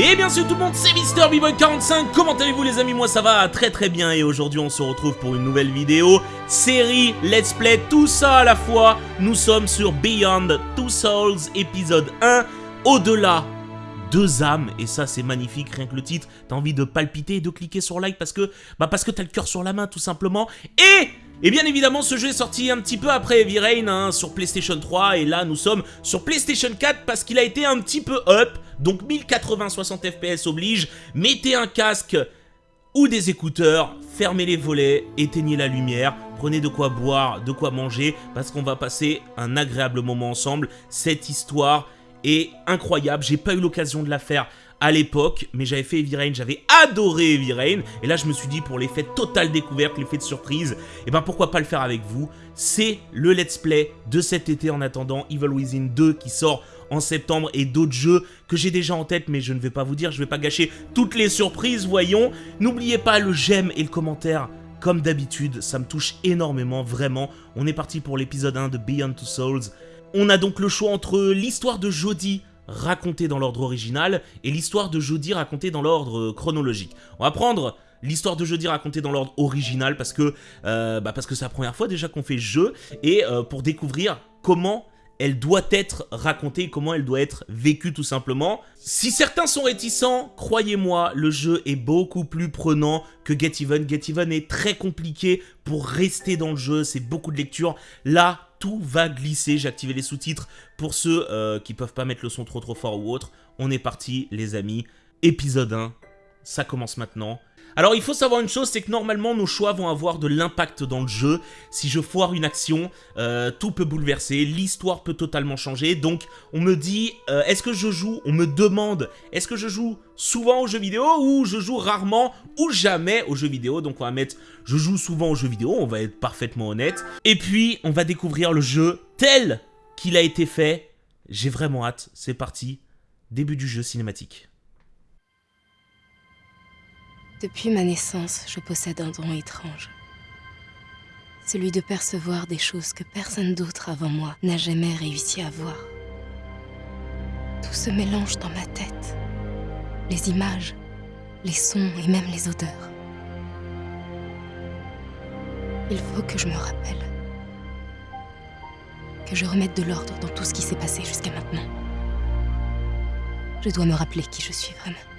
Et bien sûr tout le monde, c'est Mister 45 comment allez-vous les amis? Moi ça va très très bien. Et aujourd'hui on se retrouve pour une nouvelle vidéo, série, let's play, tout ça à la fois. Nous sommes sur Beyond Two Souls épisode 1, au-delà deux âmes et ça c'est magnifique rien que le titre. T'as envie de palpiter et de cliquer sur like parce que bah parce que t'as le cœur sur la main tout simplement. Et et bien évidemment, ce jeu est sorti un petit peu après Heavy hein, sur PlayStation 3 et là nous sommes sur PlayStation 4 parce qu'il a été un petit peu up, donc 1080 60 FPS oblige, mettez un casque ou des écouteurs, fermez les volets, éteignez la lumière, prenez de quoi boire, de quoi manger parce qu'on va passer un agréable moment ensemble. Cette histoire est incroyable, j'ai pas eu l'occasion de la faire à l'époque, mais j'avais fait Heavy j'avais adoré Heavy Rain, et là je me suis dit pour l'effet total découverte, l'effet de surprise, et eh ben pourquoi pas le faire avec vous, c'est le let's play de cet été en attendant Evil Within 2 qui sort en septembre et d'autres jeux que j'ai déjà en tête mais je ne vais pas vous dire, je vais pas gâcher toutes les surprises, voyons. N'oubliez pas le j'aime et le commentaire comme d'habitude, ça me touche énormément, vraiment. On est parti pour l'épisode 1 de Beyond Two Souls. On a donc le choix entre l'histoire de Jodie racontée dans l'ordre original et l'histoire de Jodie racontée dans l'ordre chronologique. On va prendre l'histoire de Jodie racontée dans l'ordre original parce que euh, bah parce que c'est la première fois déjà qu'on fait jeu et euh, pour découvrir comment elle doit être racontée, comment elle doit être vécue tout simplement. Si certains sont réticents, croyez-moi, le jeu est beaucoup plus prenant que Get Even. Get Even est très compliqué pour rester dans le jeu, c'est beaucoup de lecture. Là, tout va glisser. J'ai activé les sous-titres pour ceux euh, qui peuvent pas mettre le son trop trop fort ou autre. On est parti les amis. Épisode 1, ça commence maintenant. Alors il faut savoir une chose, c'est que normalement nos choix vont avoir de l'impact dans le jeu. Si je foire une action, euh, tout peut bouleverser, l'histoire peut totalement changer. Donc on me dit, euh, est-ce que je joue? On me demande, est-ce que je joue souvent aux jeux vidéo ou je joue rarement ou jamais aux jeux vidéo? Donc on va mettre, je joue souvent aux jeux vidéo, on va être parfaitement honnête. Et puis on va découvrir le jeu tel qu'il a été fait. J'ai vraiment hâte, c'est parti, début du jeu cinématique. Depuis ma naissance, je possède un don étrange. Celui de percevoir des choses que personne d'autre avant moi n'a jamais réussi à voir. Tout se mélange dans ma tête. Les images, les sons et même les odeurs. Il faut que je me rappelle. Que je remette de l'ordre dans tout ce qui s'est passé jusqu'à maintenant. Je dois me rappeler qui je suis vraiment.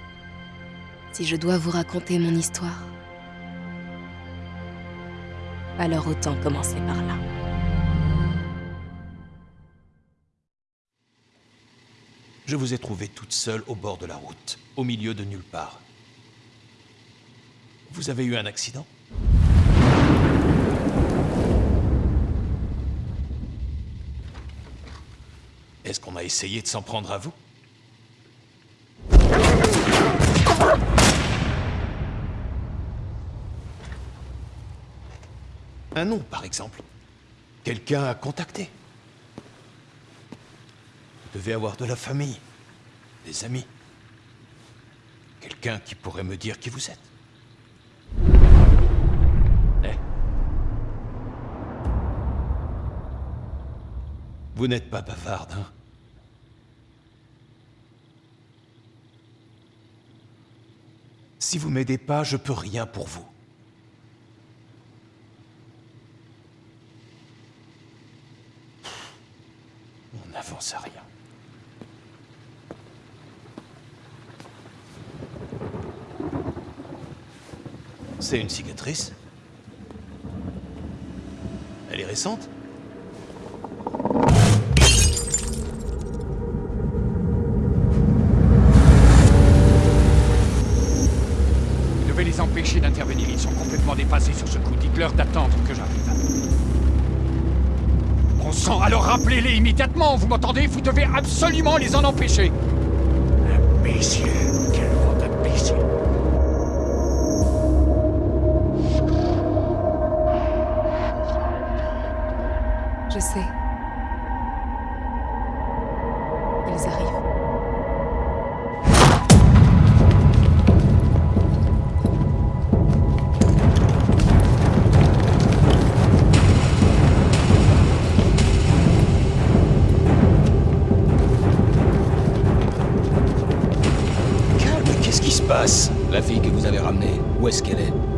Si je dois vous raconter mon histoire, alors autant commencer par là. Je vous ai trouvé toute seule au bord de la route, au milieu de nulle part. Vous avez eu un accident? Est-ce qu'on a essayé de s'en prendre à vous? Un nom, par exemple. Quelqu'un à contacter. Vous devez avoir de la famille, des amis. Quelqu'un qui pourrait me dire qui vous êtes. Eh Vous n'êtes pas bavarde, hein Si vous m'aidez pas, je peux rien pour vous. C'est une cicatrice? Elle est récente? Immédiatement, vous m'entendez? Vous devez absolument les en empêcher. Imbécile Quel vent d'imbécile Je sais. La fille que vous avez ramenée, où est-ce qu'elle est?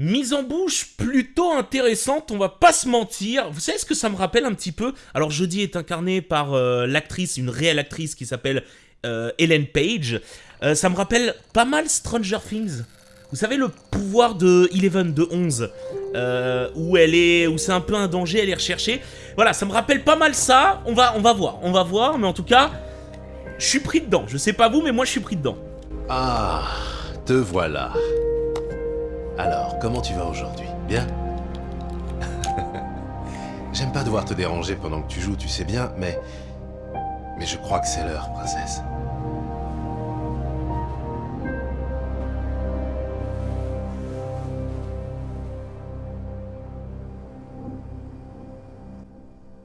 Mise en bouche plutôt intéressante, on va pas se mentir. Vous savez ce que ça me rappelle un petit peu? Alors Jodie est incarnée par euh, l'actrice, une réelle actrice qui s'appelle euh, Page. Euh, ça me rappelle pas mal Stranger Things. Vous savez le pouvoir de Eleven, de 11, euh, où elle est, où c'est un peu un danger, elle est recherchée. Voilà, ça me rappelle pas mal ça. On va, on va voir, on va voir, mais en tout cas, je suis pris dedans. Je sais pas vous, mais moi je suis pris dedans. Ah, te voilà. Alors, comment tu vas aujourd'hui? Bien? J'aime pas devoir te déranger pendant que tu joues, tu sais bien, mais... Mais je crois que c'est l'heure, princesse.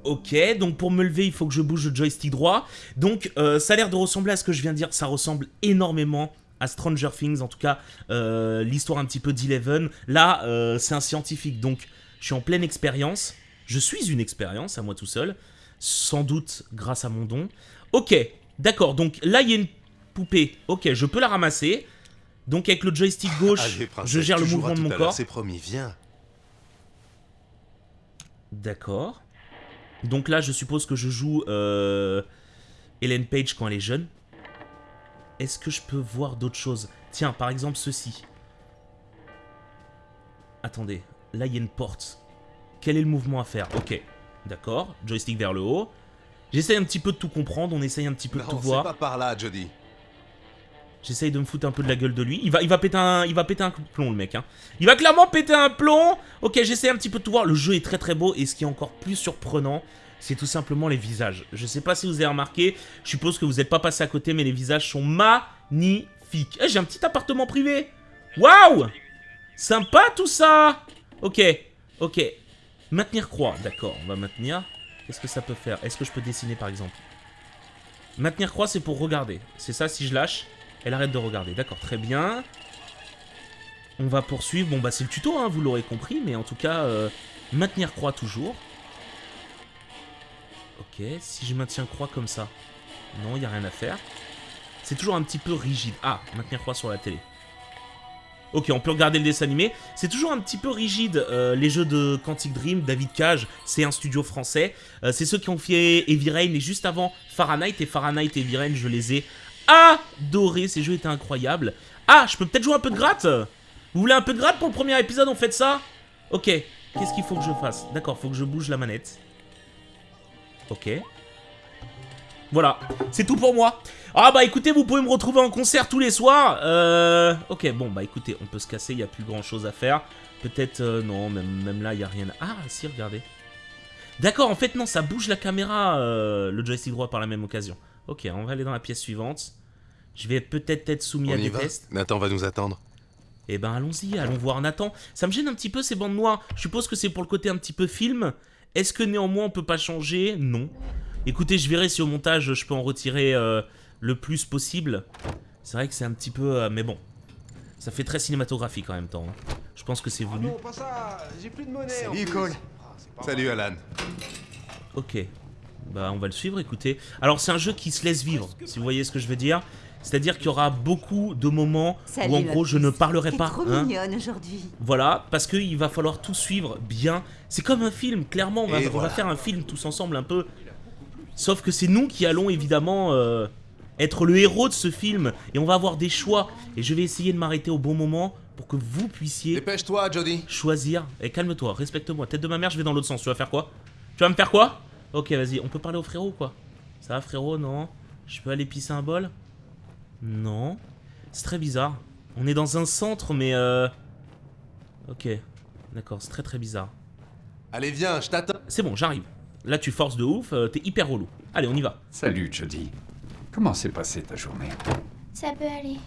Ok, donc pour me lever, il faut que je bouge le joystick droit. Donc euh, ça a l'air de ressembler à ce que je viens de dire. Ça ressemble énormément à Stranger Things, en tout cas euh, l'histoire un petit peu d'Eleven. Là, euh, c'est un scientifique, donc je suis en pleine expérience. Je suis une expérience à moi tout seul, sans doute grâce à mon don. Ok, d'accord, donc là il y a une poupée. Ok, je peux la ramasser. Donc avec le joystick gauche, Allez, princesse, je gère le mouvement de mon corps. C'est promis, viens. D'accord. Donc là, je suppose que je joue euh, Ellen Page quand elle est jeune. Est-ce que je peux voir d'autres choses? Tiens, par exemple ceci. Attendez, là il y a une porte. Quel est le mouvement à faire? Ok, d'accord. Joystick vers le haut. J'essaye un petit peu de tout comprendre, on essaye un petit peu de tout voir. pas par là, Jody. J'essaye de me foutre un peu de la gueule de lui. Il va, il va péter un, il va péter un plomb, le mec. Hein. Il va clairement péter un plomb. Ok, j'essaie un petit peu de tout voir. Le jeu est très très beau. Et ce qui est encore plus surprenant, c'est tout simplement les visages. Je sais pas si vous avez remarqué. Je suppose que vous n'êtes pas passé à côté, mais les visages sont magnifiques. Eh, J'ai un petit appartement privé. Waouh Sympa tout ça Ok, ok. Maintenir croix, d'accord. On va maintenir. Qu'est-ce que ça peut faire? Est-ce que je peux dessiner par exemple? Maintenir croix, c'est pour regarder. C'est ça, si je lâche, elle arrête de regarder. D'accord, très bien. On va poursuivre. Bon, bah, c'est le tuto, hein, vous l'aurez compris. Mais en tout cas, euh, maintenir croix toujours? Ok, si je maintiens croix comme ça. Non, il n'y a rien à faire. C'est toujours un petit peu rigide. Ah, maintenir croix sur la télé. Ok, on peut regarder le dessin animé. C'est toujours un petit peu rigide, euh, les jeux de Quantic Dream. David Cage, c'est un studio français. Euh, c'est ceux qui ont fait Heavy Rain et juste avant Fahrenheit. Et Fahrenheit et Heavy je les ai adorés. Ces jeux étaient incroyables. Ah, je peux peut-être jouer un peu de gratte? Vous voulez un peu de gratte pour le premier épisode? On fait ça? Ok. Qu'est-ce qu'il faut que je fasse? D'accord, faut que je bouge la manette. Ok. Voilà, c'est tout pour moi. Ah bah écoutez, vous pouvez me retrouver en concert tous les soirs. Euh... Ok, bon bah écoutez, on peut se casser, il n'y a plus grand chose à faire. Peut-être, euh, non, même, même là, il n'y a rien. Ah, si, regardez. D'accord, en fait, non, ça bouge la caméra, euh, le joystick droit par la même occasion. Ok, on va aller dans la pièce suivante. Je vais peut-être être soumis On à y des va tests. Nathan va nous attendre. Eh ben allons-y, allons voir Nathan. Ça me gêne un petit peu ces bandes noires. Je suppose que c'est pour le côté un petit peu film. Est-ce que néanmoins on peut pas changer? Non. Écoutez, je verrai si au montage je peux en retirer euh, le plus possible. C'est vrai que c'est un petit peu... euh, mais bon. Ça fait très cinématographique en même temps. hein. Je pense que c'est voulu. pas ça J'ai plus de monnaie Salut Cole. Salut Alan. Ok. Bah on va le suivre, écoutez. Alors c'est un jeu qui se laisse vivre, si vous voyez ce que je veux dire. C'est-à-dire qu'il y aura beaucoup de moments Salut, où en gros je ne parlerai pas. trop hein. mignonne aujourd'hui. Voilà, parce qu'il va falloir tout suivre bien. C'est comme un film, clairement, on va, on faire un film tous ensemble un peu. Sauf que c'est nous qui allons évidemment euh, être le héros de ce film. Et on va avoir des choix. Et je vais essayer de m'arrêter au bon moment pour que vous puissiez Dépêche-toi, Jody. choisir. Et calme-toi, respecte-moi. Tête de ma mère, je vais dans l'autre sens. Tu vas faire quoi? Tu vas me faire quoi? Ok, vas-y, on peut parler au frérot ou quoi Ça va frérot? Non? Je peux aller pisser un bol? Non. C'est très bizarre. On est dans un centre, mais euh... Ok. D'accord, c'est très très bizarre. Allez, viens, je t'attends. C'est bon, j'arrive. Là, tu forces de ouf, euh, t'es hyper relou. Allez, on y va. Salut, Jody. Comment s'est passée ta journée? Ça peut aller.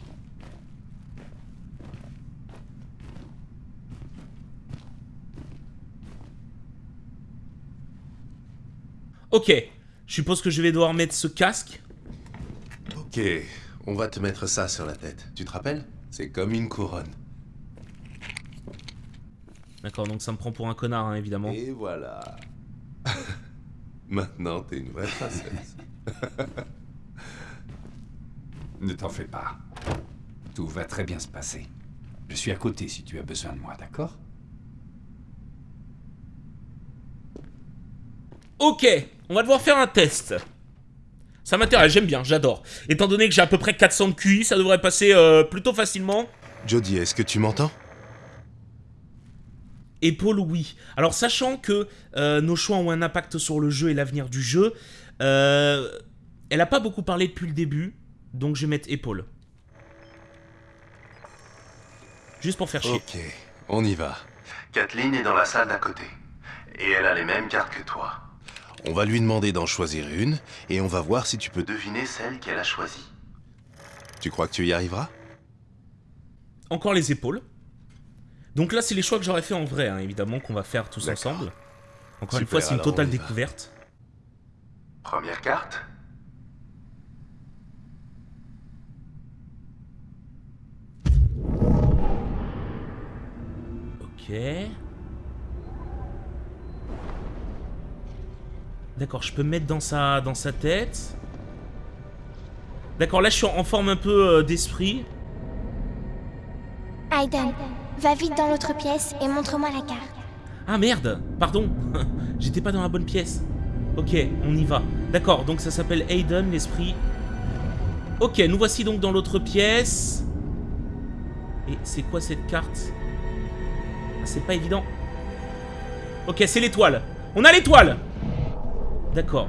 Ok. Je suppose que je vais devoir mettre ce casque. Ok, on va te mettre ça sur la tête. Tu te rappelles? C'est comme une couronne. D'accord, donc ça me prend pour un connard, hein, évidemment. Et voilà. Maintenant, t'es une vraie princesse. Ne t'en fais pas. Tout va très bien se passer. Je suis à côté si tu as besoin de moi, d'accord? Ok, on va devoir faire un test. Ça m'intéresse, j'aime bien, j'adore. Étant donné que j'ai à peu près 400 de QI, ça devrait passer euh, plutôt facilement. Jody, est-ce que tu m'entends? Épaule, oui. Alors, sachant que euh, nos choix ont un impact sur le jeu et l'avenir du jeu, euh, elle a pas beaucoup parlé depuis le début, donc je vais mettre épaule. Juste pour faire chier. Ok, on y va. Kathleen est dans la salle d'à côté. Et elle a les mêmes cartes que toi. On va lui demander d'en choisir une, et on va voir si tu peux deviner celle qu'elle a choisie. Tu crois que tu y arriveras? Encore les épaules. Donc là, c'est les choix que j'aurais fait en vrai, hein, évidemment, qu'on va faire tous ensemble. Encore une fois, c'est une totale découverte. Première carte. Ok. D'accord, je peux me mettre dans sa, dans sa tête. D'accord, là je suis en en forme un peu euh, d'esprit. Aiden, va vite dans l'autre pièce et montre-moi la carte. Ah merde, pardon. J'étais pas dans la bonne pièce. Ok, on y va. D'accord, donc ça s'appelle Aiden, l'esprit. Ok, nous voici donc dans l'autre pièce. Et c'est quoi cette carte? Ah, C'est pas évident. Ok, c'est l'étoile. On a l'étoile D'accord.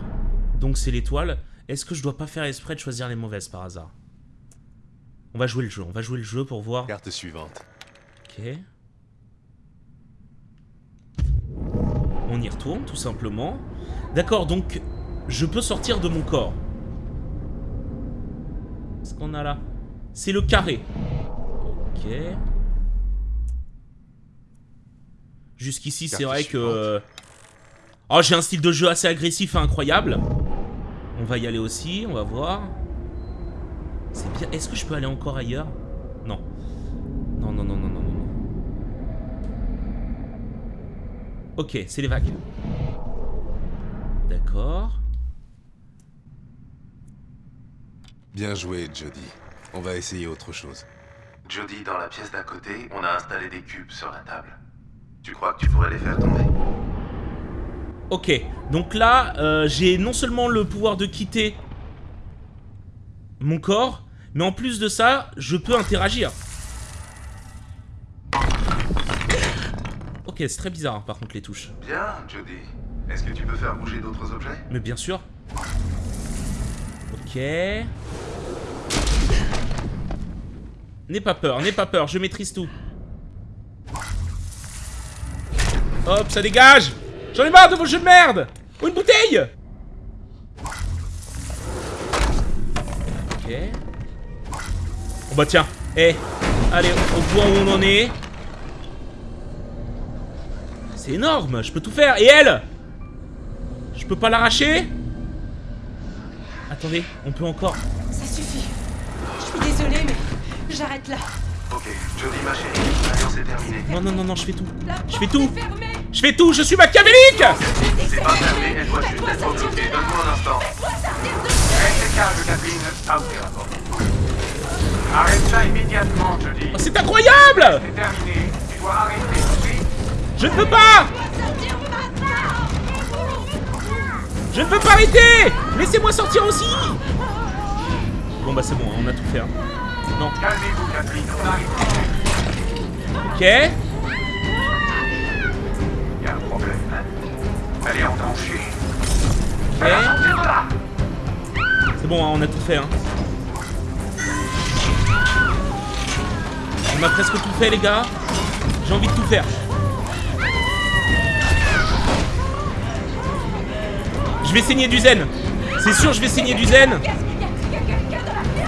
Donc c'est l'étoile. Est-ce que je dois pas faire exprès de choisir les mauvaises par hasard? On va jouer le jeu. On va jouer le jeu pour voir. Carte suivante. Ok. On y retourne, tout simplement. D'accord, donc je peux sortir de mon corps. Qu'est-ce qu'on a là? C'est le carré. Ok. Jusqu'ici, c'est vrai que... suivante. Oh, j'ai un style de jeu assez agressif et incroyable. On va y aller aussi, on va voir. C'est bien. Est-ce que je peux aller encore ailleurs? Non. Non, non, non, non, non, non. non. Ok, c'est les vagues. D'accord. Bien joué, Jody. On va essayer autre chose. Jody, dans la pièce d'à côté, on a installé des cubes sur la table. Tu crois que tu pourrais les faire tomber? Ok, donc là, euh, j'ai non seulement le pouvoir de quitter mon corps, mais en plus de ça, je peux interagir. Ok, c'est très bizarre hein, par contre les touches. Bien, Jody. Est-ce que tu peux faire bouger d'autres objets? Mais bien sûr. Ok. N'aie pas peur, n'aie pas peur, je maîtrise tout. Hop, ça dégage J'en ai marre de vos jeux de merde Oh, une bouteille Ok. Oh bah tiens. Eh, allez, on voit où on en est. C'est énorme, je peux tout faire. Et elle Je peux pas l'arracher Attendez, on peut encore. Ça suffit. Je suis désolée, mais j'arrête là. Ok, Jody, ma chérie, l'alliance est terminée. Non, non, non, non, je fais tout. Je fais tout. Je fais tout, je suis machiavélique C'est pas fermé, elle doit juste être occupée. Donne-moi un instant. Calme, Catherine. Porte. Arrête ça immédiatement, je dis. Oh, C'est incroyable C'est terminé. Tu dois arrêter suite. Je ne peux pas Je ne peux pas arrêter Laissez-moi sortir aussi Bon bah c'est bon, on a tout fait. hein. Non. Calmez-vous, Catherine. On arrive. Ok. Elle est en danger. C'est bon, hein, on a tout fait. Hein. On a presque tout fait les gars. J'ai envie de tout faire. Je vais saigner du zen. C'est sûr, je vais saigner du zen.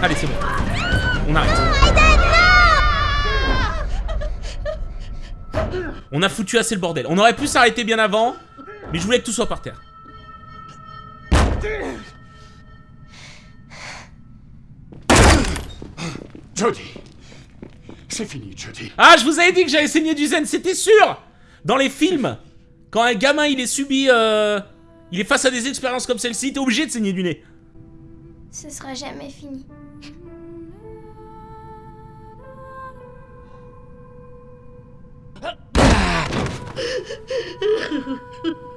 Allez, c'est bon. On arrête. On a foutu assez le bordel. On aurait pu s'arrêter bien avant, mais je voulais que tout soit par terre. Jody. C'est fini, Jody. Ah, je vous avais dit que j'avais saigné du zen, c'était sûr Dans les films, quand un gamin il est subi... euh, il est face à des expériences comme celle-ci, t'es obligé de saigner du nez. Ce sera jamais fini.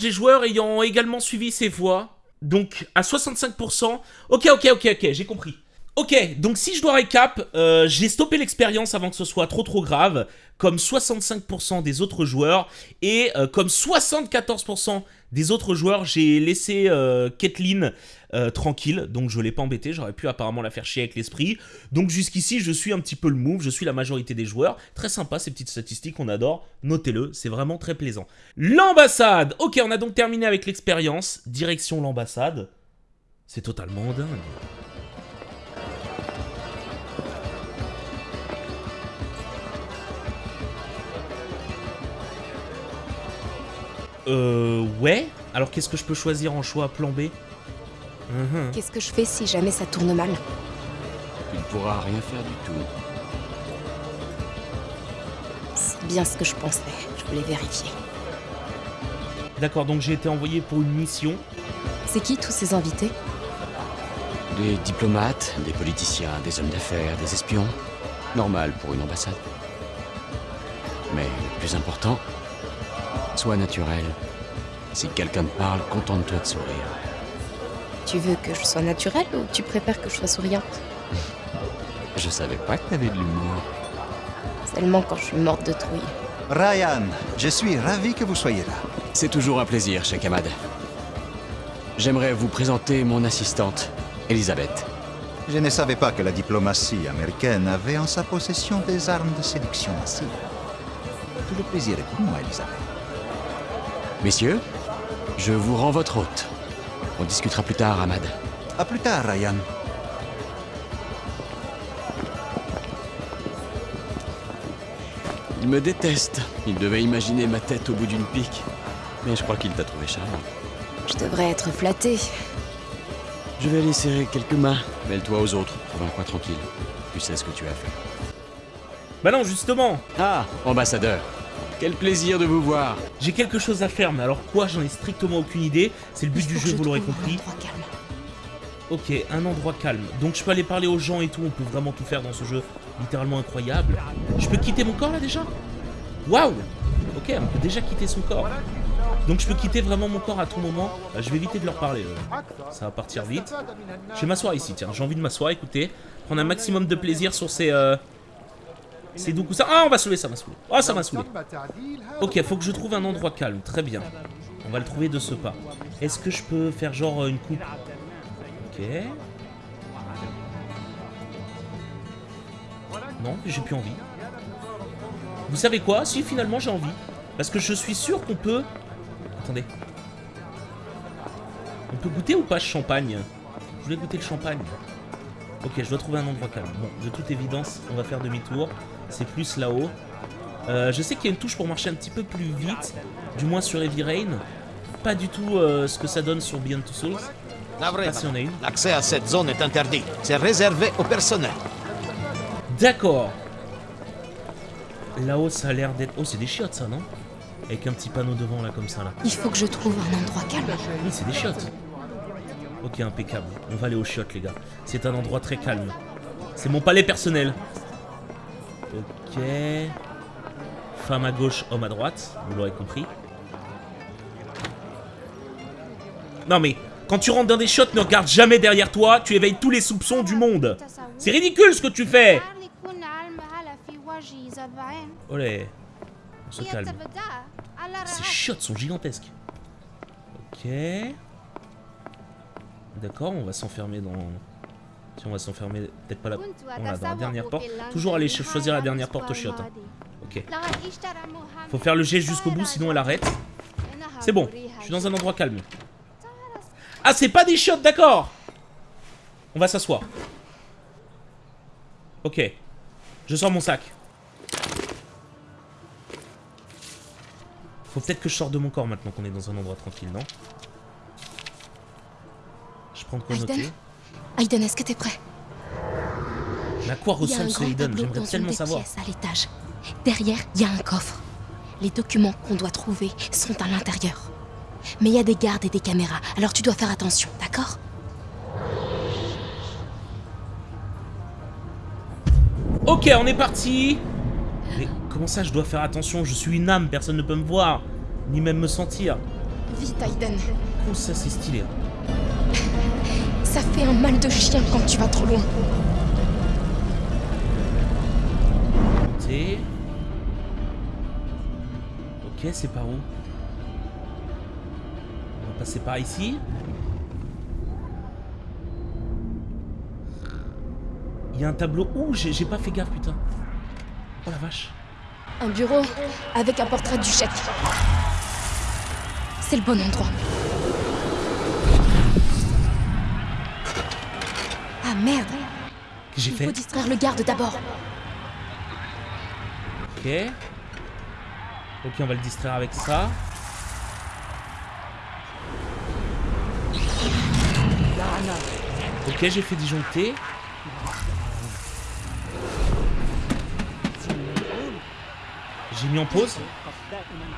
Des joueurs ayant également suivi ces voies. Donc à 65%. Ok, ok, ok, ok, j'ai compris. Ok, donc si je dois récap, euh, j'ai stoppé l'expérience avant que ce soit trop trop grave, comme 65% des autres joueurs, et euh, comme 74% des autres joueurs, j'ai laissé euh, Kathleen euh, tranquille, donc je l'ai pas embêté, j'aurais pu apparemment la faire chier avec l'esprit. Donc jusqu'ici, je suis un petit peu le move, je suis la majorité des joueurs. Très sympa ces petites statistiques, on adore, notez-le, c'est vraiment très plaisant. L'ambassade Ok, on a donc terminé avec l'expérience, direction l'ambassade. C'est totalement dingue. Euh, ouais. Alors qu'est-ce que je peux choisir en choix plan B? Mhm. Qu'est-ce que je fais si jamais ça tourne mal? Tu ne pourras rien faire du tout. C'est bien ce que je pensais. Je voulais vérifier. D'accord, donc j'ai été envoyé pour une mission. C'est qui tous ces invités? Des diplomates, des politiciens, des hommes d'affaires, des espions. Normal pour une ambassade. Mais le plus important, sois naturel. Si quelqu'un te parle, contente-toi de sourire. Tu veux que je sois naturelle ou tu préfères que je sois souriante? Je savais pas que t'avais de l'humour. Seulement quand je suis morte de trouille. Ryan, je suis ravi que vous soyez là. C'est toujours un plaisir, Cheikh Ahmad. J'aimerais vous présenter mon assistante, Elisabeth. Je ne savais pas que la diplomatie américaine avait en sa possession des armes de séduction massive. Tout le plaisir est pour moi, Elisabeth. Messieurs, je vous rends votre hôte. On discutera plus tard, Ahmad. À plus tard, Ryan. Il me déteste. Il devait imaginer ma tête au bout d'une pique. Mais je crois qu'il t'a trouvé charmant. Je devrais être flattée. Je vais aller serrer quelques mains. Mêle-toi aux autres. Trouve-toi tranquille. Tu sais ce que tu as fait. Bah non, justement Ah, ambassadeur. Quel plaisir de vous voir. J'ai quelque chose à faire, mais alors quoi J'en ai strictement aucune idée. C'est le but du jeu, je vous l'aurez compris. Ok, un endroit calme. Donc je peux aller parler aux gens et tout, on peut vraiment tout faire dans ce jeu littéralement incroyable. Je peux quitter mon corps là déjà? Waouh Ok, on peut déjà quitter son corps. Donc je peux quitter vraiment mon corps à tout moment. Euh, je vais éviter de leur parler. euh. Ça va partir vite. Je vais m'asseoir ici, tiens. J'ai envie de m'asseoir, écoutez. Prendre un maximum de plaisir sur ces... Euh... Ces doux coussins. Ah, on va saouler, ça m'a saoulé. Ah, ça m'a saoulé. Ok, faut que je trouve un endroit calme. Très bien. On va le trouver de ce pas. Est-ce que je peux faire genre euh, une coupe Ok. Non, j'ai plus envie. Vous savez quoi? Si, finalement, j'ai envie. Parce que je suis sûr qu'on peut... Attendez. On peut goûter ou pas champagne? Je voulais goûter le champagne. Ok, je dois trouver un endroit calme. Bon, de toute évidence, on va faire demi-tour. C'est plus là-haut. Euh, je sais qu'il y a une touche pour marcher un petit peu plus vite. Du moins sur Heavy Rain. Pas du tout euh, ce que ça donne sur Beyond Two Souls. Pas si on a une. L'accès à cette zone est interdit. C'est réservé au personnel. D'accord. Là-haut, ça a l'air d'être... Oh, c'est des chiottes, ça, non? Avec un petit panneau devant, là, comme ça, là. Il faut que je trouve un endroit calme. Oui, c'est des chiottes. Ok, impeccable. On va aller aux chiottes, les gars. C'est un endroit très calme. C'est mon palais personnel. Ok. Femme à gauche, homme à droite. Vous l'aurez compris. Non mais, quand tu rentres dans des chiottes, ne regarde jamais derrière toi. Tu éveilles tous les soupçons du monde. C'est ridicule ce que tu fais. Olé. On se calme. Ces chiottes sont gigantesques. Ok. D'accord, on va s'enfermer dans... Si on va s'enfermer, peut-être pas là... Voilà, dans la dernière porte. Toujours aller choisir la dernière porte aux chiottes. hein. Ok. Faut faire le jet jusqu'au bout, sinon elle arrête. C'est bon, je suis dans un endroit calme. Ah, c'est pas des chiottes, d'accord On va s'asseoir. Ok. Je sors mon sac. Faut peut-être que je sorte de mon corps maintenant qu'on est dans un endroit tranquille, non? Je prends de quoi noter. Aiden, est-ce que t'es prêt? Mais à quoi ressemble ce tableau J'aimerais tellement une des savoir. pièces à l'étage. Derrière, il y a un coffre. Les documents qu'on doit trouver sont à l'intérieur. Mais il y a des gardes et des caméras, alors tu dois faire attention, d'accord? Ok, on est parti Mais comment ça, je dois faire attention? Je suis une âme, personne ne peut me voir. Ni même me sentir. Vite, Aiden. Comment ça, c'est stylé Ça fait un mal de chien quand tu vas trop loin. Ok, c'est par où On va passer par ici. Il y a un tableau. Ouh, j'ai j'ai pas fait gaffe, putain. Oh la vache. Un bureau avec un portrait du chef. C'est le bon endroit. Merde Qu'est-ce que j'ai Il fait faut distraire le garde d'abord. Ok. Ok, on va le distraire avec ça. Ok, j'ai fait disjoncter. J'ai mis en pause.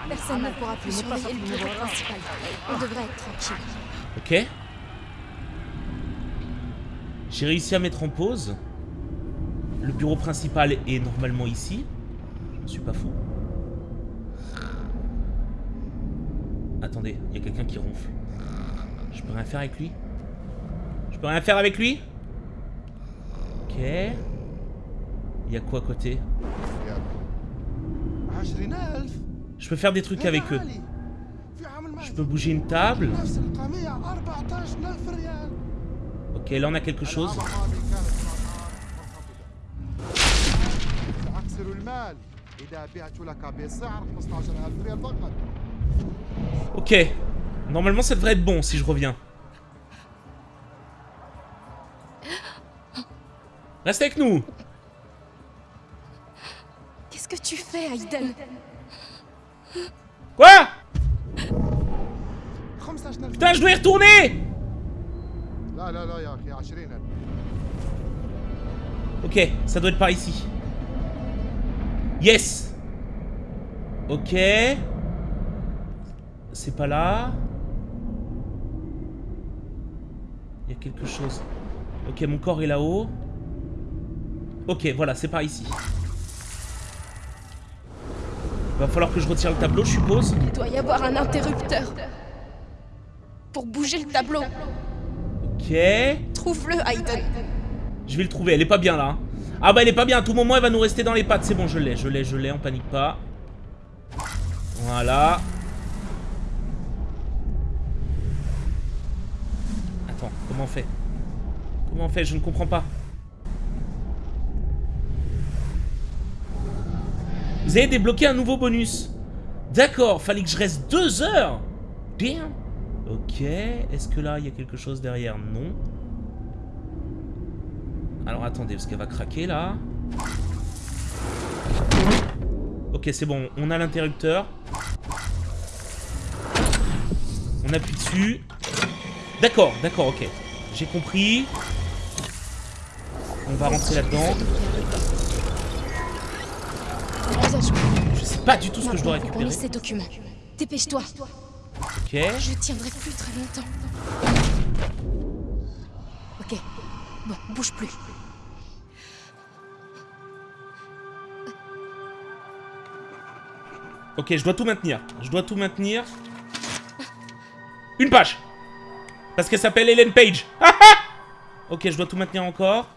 Personne ne pourra plus surveiller le bureau principal. On devrait être tranquille. Ok. J'ai réussi à mettre en pause. Le bureau principal est normalement ici. Je suis pas fou. Attendez, il y a quelqu'un qui ronfle. Je peux rien faire avec lui? Je peux rien faire avec lui? Ok. Il y a quoi à côté? Je peux faire des trucs avec eux. Je peux bouger une table. Ok, là on a quelque chose. Ok. Normalement ça devrait être bon si je reviens. Reste avec nous Qu'est-ce que tu fais, Aiden Quoi? Putain, je dois y retourner Ok, ça doit être par ici. Yes Ok. C'est pas là. Il y a quelque chose. Ok, mon corps est là-haut. Ok, voilà, c'est par ici. Va falloir que je retire le tableau, je suppose. Il doit y avoir un interrupteur. Pour bouger le tableau. Ok. Trouve-le, Aiden. Je vais le trouver, elle est pas bien là. hein. Ah bah elle est pas bien, à tout moment elle va nous rester dans les pattes. C'est bon, je l'ai, je l'ai, je l'ai, on panique pas. Voilà. Attends, comment on fait? Comment on fait? Je ne comprends pas. Vous avez débloqué un nouveau bonus. D'accord, fallait que je reste deux heures. Bien. Ok, est-ce que là, il y a quelque chose derrière? Non. Alors attendez, parce qu'elle va craquer là. Ok, c'est bon, on a l'interrupteur. On appuie dessus. D'accord, d'accord, ok. J'ai compris. On va rentrer là-dedans. Je sais pas du tout ce que je dois récupérer. On ces documents. Dépêche-toi. Ok. Je tiendrai plus très longtemps. Ok. Bon, bouge plus. Ok, je dois tout maintenir. Je dois tout maintenir. Une page Parce qu'elle s'appelle Hélène Page. ok, je dois tout maintenir encore.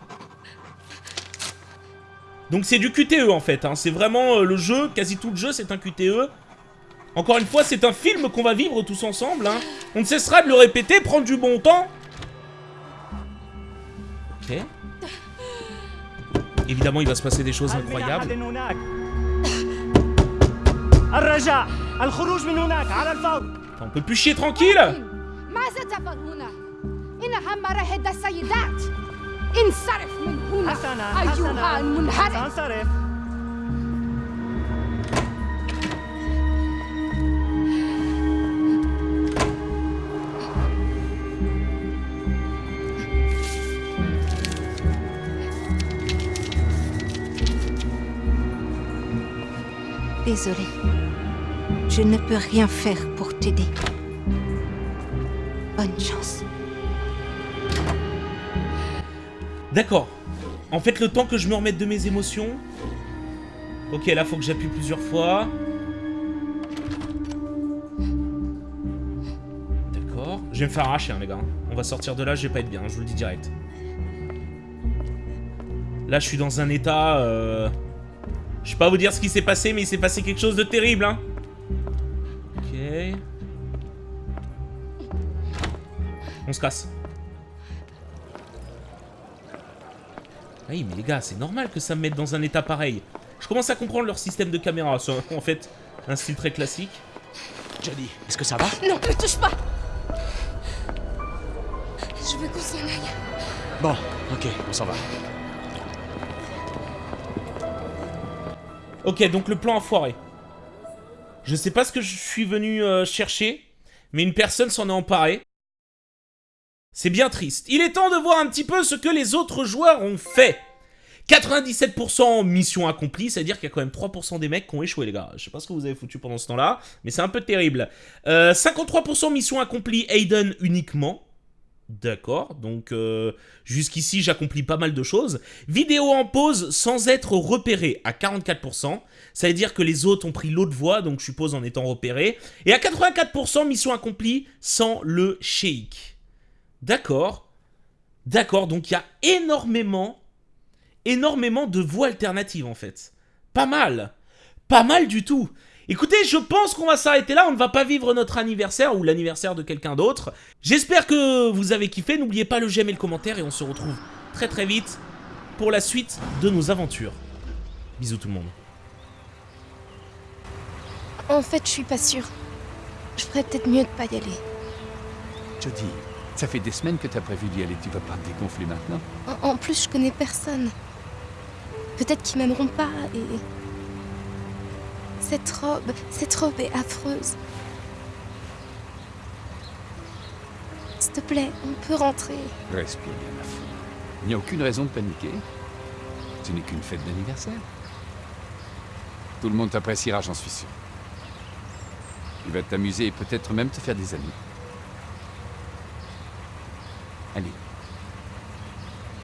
Donc c'est du QTE en fait. Hein. C'est vraiment euh, le jeu, quasi tout le jeu, c'est un QTE. Encore une fois, c'est un film qu'on va vivre tous ensemble. Hein. On ne cessera de le répéter, prendre du bon temps. Ok. Évidemment, il va se passer des choses incroyables. On peut plus chier tranquille Désolée. Je ne peux rien faire pour t'aider. Bonne chance. D'accord. En fait, le temps que je me remette de mes émotions... Ok, là, faut que j'appuie plusieurs fois. D'accord. Je vais me faire arracher, hein, les gars. On va sortir de là, je vais pas être bien, je vous le dis direct. Là, je suis dans un état... Euh... Je vais pas vous dire ce qui s'est passé, mais il s'est passé quelque chose de terrible, hein. Ok. On se casse. Oui, mais les gars, c'est normal que ça me mette dans un état pareil. Je commence à comprendre leur système de caméra. C'est en fait un style très classique. Jody, est-ce que ça va? Non, ne touche pas Je veux qu'on s'en aille. Bon, ok, on s'en va. Ok, donc le plan a foiré. Je sais pas ce que je suis venu euh, chercher, mais une personne s'en est emparée. C'est bien triste. Il est temps de voir un petit peu ce que les autres joueurs ont fait. 97% mission accomplie, c'est-à-dire qu'il y a quand même 3% des mecs qui ont échoué, les gars. Je sais pas ce que vous avez foutu pendant ce temps-là, mais c'est un peu terrible. 53% euh, mission accomplie, Aiden uniquement. D'accord, donc euh, jusqu'ici j'accomplis pas mal de choses. Vidéo en pause sans être repéré à 44%. Ça veut dire que les autres ont pris l'autre voie, donc je suppose en étant repéré. Et à 84%, mission accomplie sans le shake. D'accord. D'accord, donc il y a énormément, énormément de voies alternatives en fait. Pas mal. Pas mal du tout. Écoutez, je pense qu'on va s'arrêter là, on ne va pas vivre notre anniversaire ou l'anniversaire de quelqu'un d'autre. J'espère que vous avez kiffé, n'oubliez pas le j'aime et le commentaire et on se retrouve très très vite pour la suite de nos aventures. Bisous tout le monde. En fait, je suis pas sûre. Je ferais peut-être mieux de pas y aller. Jody, ça fait des semaines que t'as prévu d'y aller, tu vas pas te dégonfler maintenant en, en plus, je connais personne. Peut-être qu'ils m'aimeront pas et... Cette robe, cette robe est affreuse. S'il te plaît, on peut rentrer. Respire bien, ma fille. Il n'y a aucune raison de paniquer. Ce n'est qu'une fête d'anniversaire. Tout le monde t'appréciera, j'en suis sûr. Tu vas t'amuser et peut-être même te faire des amis. Allez,